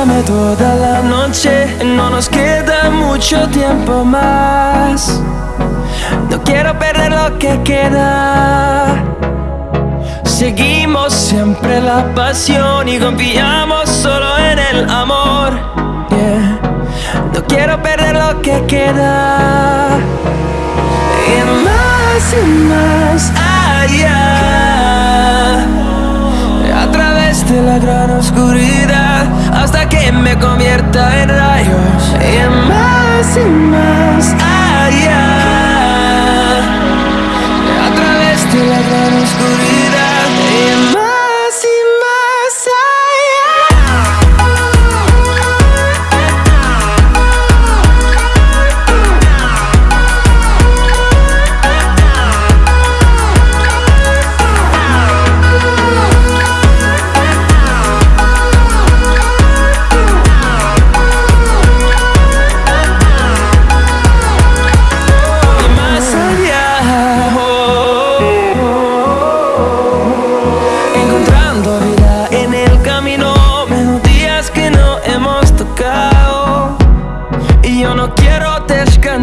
Dame toda la noche, no nos queda mucho tiempo más. No quiero perder lo que queda. Seguimos siempre la pasión y confiamos solo en el amor. No quiero perder lo que queda. Y más y más allá. De la gran oscuridad hasta que me convierta en rayos. Y más y más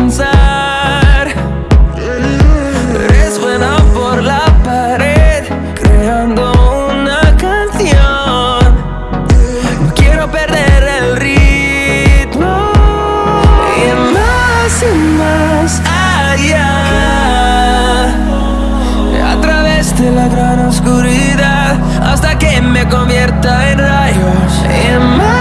descansar. Resuena por la pared, creando una canción. No quiero perder el ritmo. Y más y más allá. A través de la gran oscuridad hasta que me convierta en rayos. Y más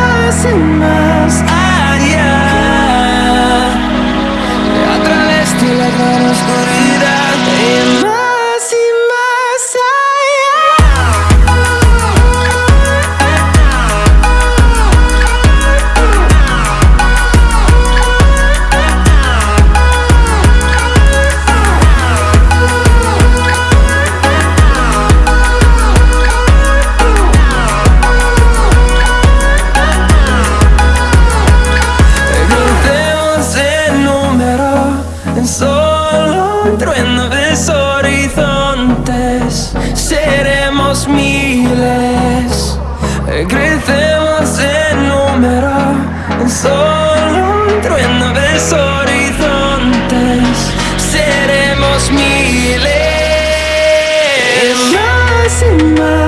solo un trueno de horizontes. Seremos miles. Crecemos en número en solo un trueno de horizontes. Seremos miles. Más y más